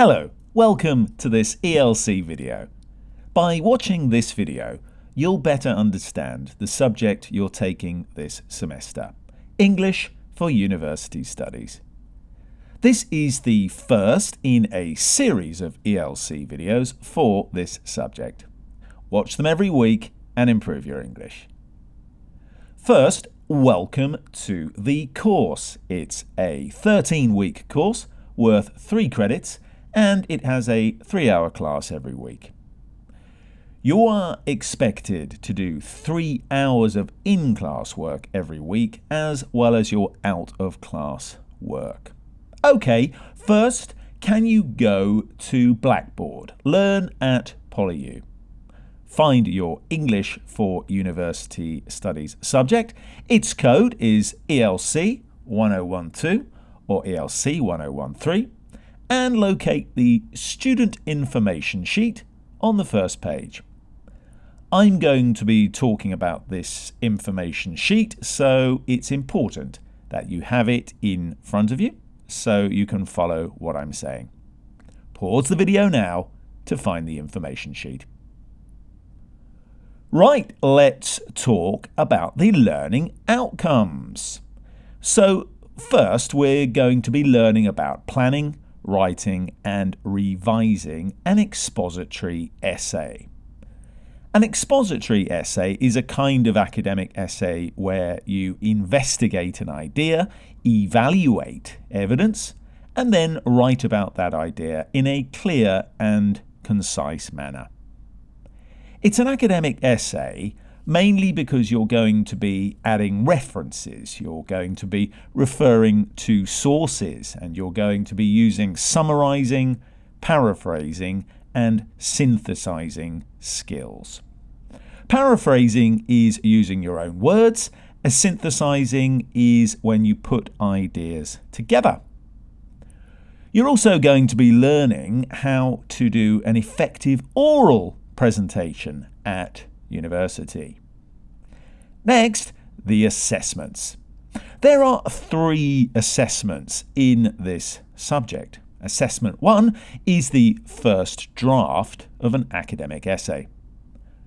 Hello, welcome to this ELC video. By watching this video, you'll better understand the subject you're taking this semester, English for University Studies. This is the first in a series of ELC videos for this subject. Watch them every week and improve your English. First, welcome to the course. It's a 13-week course worth 3 credits and it has a 3-hour class every week. You are expected to do 3 hours of in-class work every week as well as your out-of-class work. Okay, first, can you go to Blackboard? Learn at PolyU. Find your English for University Studies subject. Its code is ELC 1012 or ELC 1013 and locate the student information sheet on the first page. I'm going to be talking about this information sheet so it's important that you have it in front of you so you can follow what I'm saying. Pause the video now to find the information sheet. Right, let's talk about the learning outcomes. So first we're going to be learning about planning, writing and revising an expository essay. An expository essay is a kind of academic essay where you investigate an idea, evaluate evidence, and then write about that idea in a clear and concise manner. It's an academic essay mainly because you're going to be adding references, you're going to be referring to sources, and you're going to be using summarizing, paraphrasing, and synthesizing skills. Paraphrasing is using your own words, as synthesizing is when you put ideas together. You're also going to be learning how to do an effective oral presentation at university. Next, the assessments. There are three assessments in this subject. Assessment 1 is the first draft of an academic essay.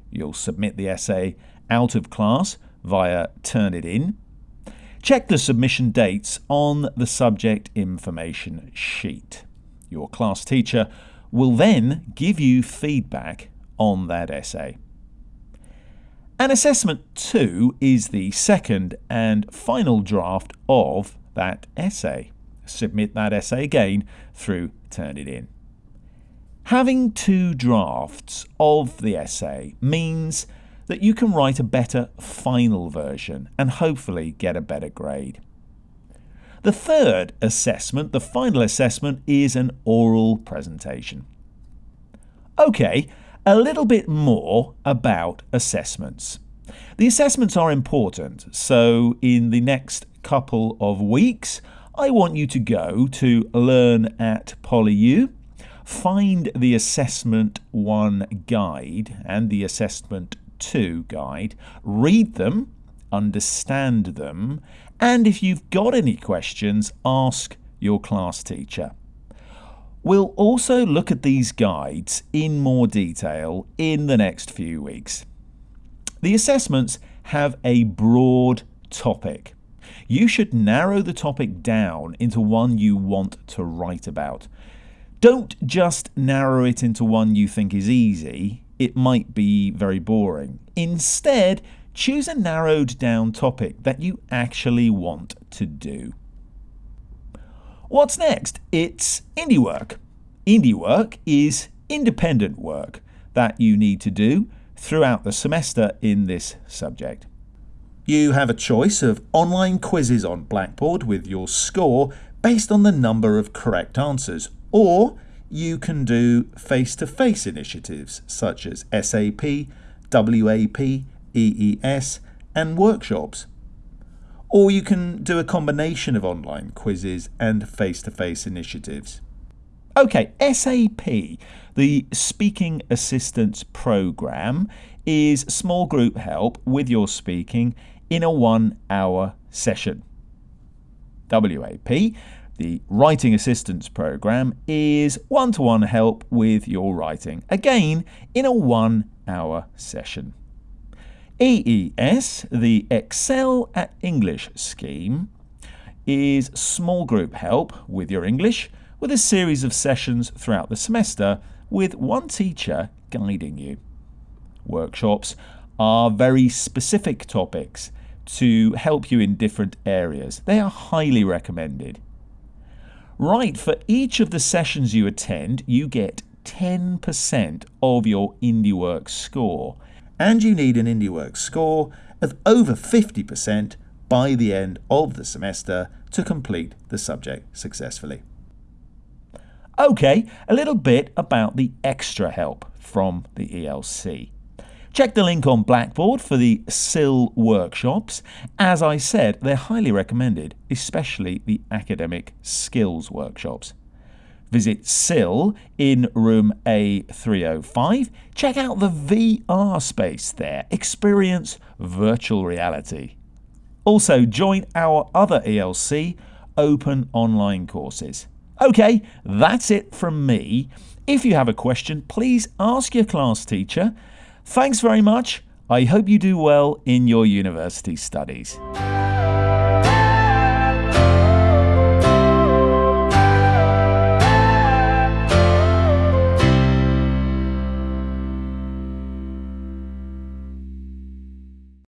You'll submit the essay out of class via Turnitin. Check the submission dates on the subject information sheet. Your class teacher will then give you feedback on that essay. And assessment 2 is the second and final draft of that essay. Submit that essay again through Turnitin. Having two drafts of the essay means that you can write a better final version and hopefully get a better grade. The third assessment, the final assessment, is an oral presentation. Okay, a little bit more about assessments. The assessments are important, so in the next couple of weeks, I want you to go to Learn at PolyU, find the Assessment 1 guide and the Assessment 2 guide, read them, understand them, and if you've got any questions, ask your class teacher. We'll also look at these guides in more detail in the next few weeks. The assessments have a broad topic. You should narrow the topic down into one you want to write about. Don't just narrow it into one you think is easy, it might be very boring. Instead, choose a narrowed down topic that you actually want to do. What's next? It's indie work. Indie work is independent work that you need to do throughout the semester in this subject. You have a choice of online quizzes on Blackboard with your score based on the number of correct answers, or you can do face-to-face -face initiatives such as SAP, WAP, EES and workshops. Or you can do a combination of online quizzes and face-to-face -face initiatives. Okay, SAP, the Speaking Assistance Program, is small group help with your speaking in a one hour session. WAP, The Writing Assistance Program is one to one help with your writing, again, in a one hour session. EES, the Excel at English scheme, is small group help with your English with a series of sessions throughout the semester with one teacher guiding you. Workshops are very specific topics to help you in different areas. They are highly recommended. Right, for each of the sessions you attend, you get 10% of your IndieWorks score. And you need an IndieWorks score of over 50% by the end of the semester to complete the subject successfully. Okay, a little bit about the extra help from the ELC. Check the link on Blackboard for the CILL workshops. As I said, they're highly recommended, especially the academic skills workshops. Visit CILL in room A305. Check out the VR space there. Experience virtual reality. Also, join our other ELC open online courses. Okay, that's it from me. If you have a question, please ask your class teacher. Thanks very much. I hope you do well in your university studies.